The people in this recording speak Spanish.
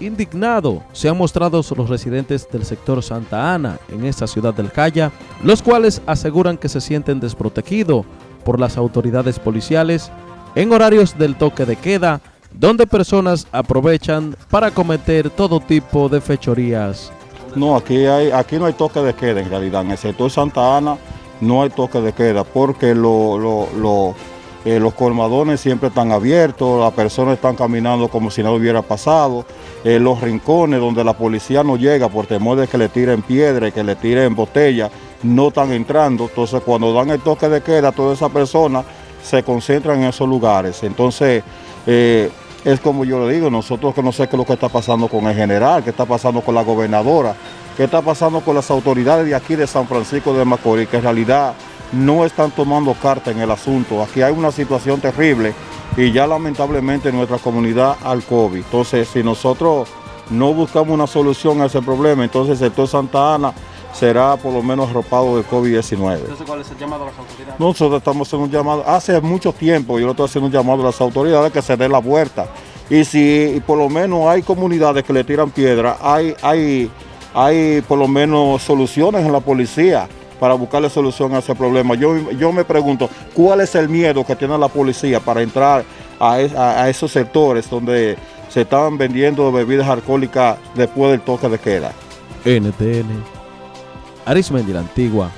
indignado se han mostrado los residentes del sector Santa Ana en esta ciudad del Calla, los cuales aseguran que se sienten desprotegidos por las autoridades policiales en horarios del toque de queda, donde personas aprovechan para cometer todo tipo de fechorías. No, aquí, hay, aquí no hay toque de queda en realidad, en el sector Santa Ana no hay toque de queda porque lo eh, los colmadones siempre están abiertos, las personas están caminando como si nada hubiera pasado, eh, los rincones donde la policía no llega por temor de que le tiren piedra, que le tiren botella, no están entrando, entonces cuando dan el toque de queda, todas esas personas se concentran en esos lugares, entonces eh, es como yo le digo, nosotros que no sé qué es lo que está pasando con el general, qué está pasando con la gobernadora, qué está pasando con las autoridades de aquí de San Francisco de Macorís, que en realidad no están tomando carta en el asunto. Aquí hay una situación terrible y ya lamentablemente nuestra comunidad al COVID. Entonces, si nosotros no buscamos una solución a ese problema, entonces el sector Santa Ana será por lo menos arropado del COVID-19. Entonces, ¿cuál es el llamado a las autoridades? Nosotros estamos haciendo un llamado, hace mucho tiempo yo lo estoy haciendo un llamado a las autoridades que se den la vuelta. Y si por lo menos hay comunidades que le tiran piedra, hay, hay, hay por lo menos soluciones en la policía para buscarle solución a ese problema. Yo, yo me pregunto, ¿cuál es el miedo que tiene la policía para entrar a, esos sectores donde se estaban vendiendo bebidas alcohólicas después del toque de queda? NTN, Arismendi la Antigua,